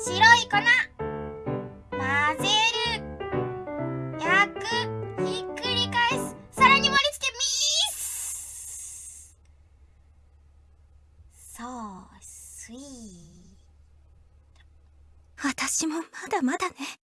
白い粉混ぜる。焼くひっくり返す。さらに盛り付けミース。そうスイー私もまだまだね。